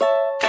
you